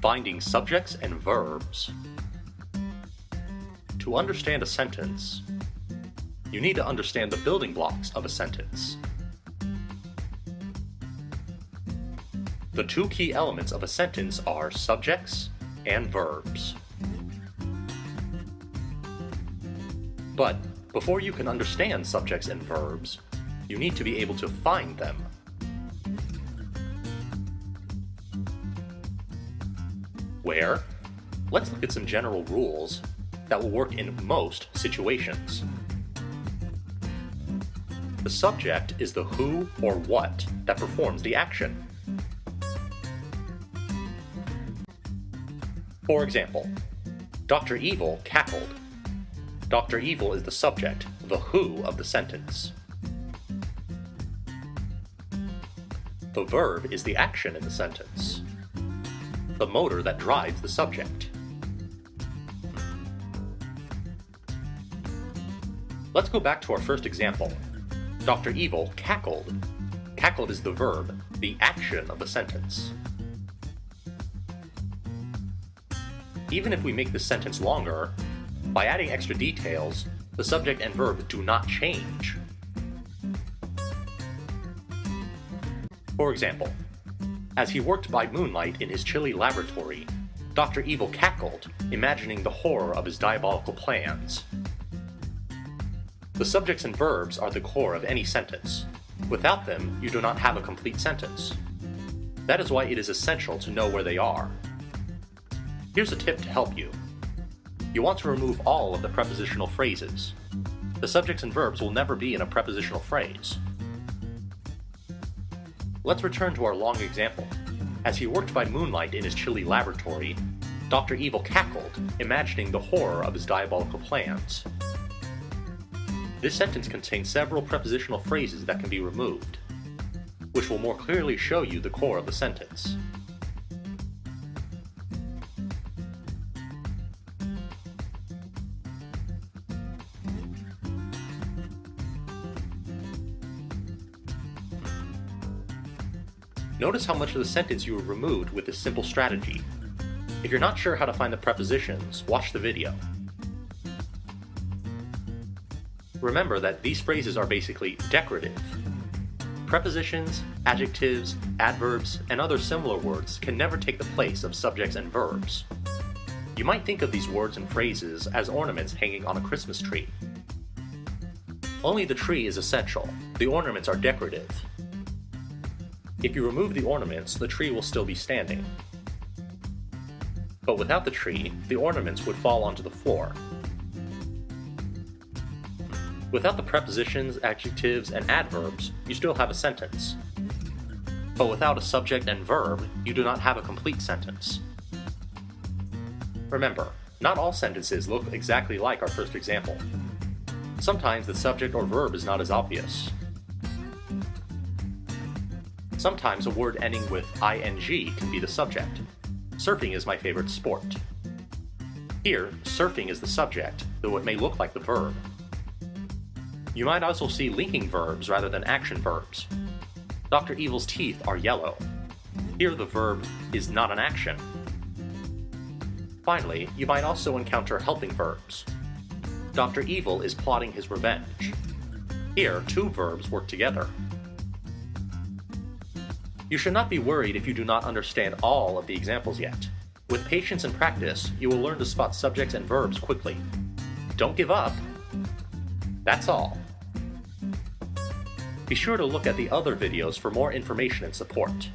Finding subjects and verbs. To understand a sentence, you need to understand the building blocks of a sentence. The two key elements of a sentence are subjects and verbs. But before you can understand subjects and verbs, you need to be able to find them. Where? Let's look at some general rules that will work in most situations. The subject is the who or what that performs the action. For example, Dr. Evil cackled. Dr. Evil is the subject, the who of the sentence. The verb is the action in the sentence the motor that drives the subject. Let's go back to our first example. Dr. Evil cackled. Cackled is the verb, the action of the sentence. Even if we make the sentence longer, by adding extra details, the subject and verb do not change. For example, as he worked by moonlight in his chilly laboratory, Dr. Evil cackled, imagining the horror of his diabolical plans. The subjects and verbs are the core of any sentence. Without them, you do not have a complete sentence. That is why it is essential to know where they are. Here's a tip to help you. You want to remove all of the prepositional phrases. The subjects and verbs will never be in a prepositional phrase. Let's return to our long example. As he worked by moonlight in his chilly laboratory, Dr. Evil cackled, imagining the horror of his diabolical plans. This sentence contains several prepositional phrases that can be removed, which will more clearly show you the core of the sentence. Notice how much of the sentence you have removed with this simple strategy. If you're not sure how to find the prepositions, watch the video. Remember that these phrases are basically decorative. Prepositions, adjectives, adverbs, and other similar words can never take the place of subjects and verbs. You might think of these words and phrases as ornaments hanging on a Christmas tree. Only the tree is essential, the ornaments are decorative, if you remove the ornaments, the tree will still be standing. But without the tree, the ornaments would fall onto the floor. Without the prepositions, adjectives, and adverbs, you still have a sentence. But without a subject and verb, you do not have a complete sentence. Remember, not all sentences look exactly like our first example. Sometimes the subject or verb is not as obvious, Sometimes a word ending with ing can be the subject. Surfing is my favorite sport. Here, surfing is the subject, though it may look like the verb. You might also see linking verbs rather than action verbs. Dr. Evil's teeth are yellow. Here the verb is not an action. Finally, you might also encounter helping verbs. Dr. Evil is plotting his revenge. Here, two verbs work together. You should not be worried if you do not understand all of the examples yet. With patience and practice, you will learn to spot subjects and verbs quickly. Don't give up. That's all. Be sure to look at the other videos for more information and support.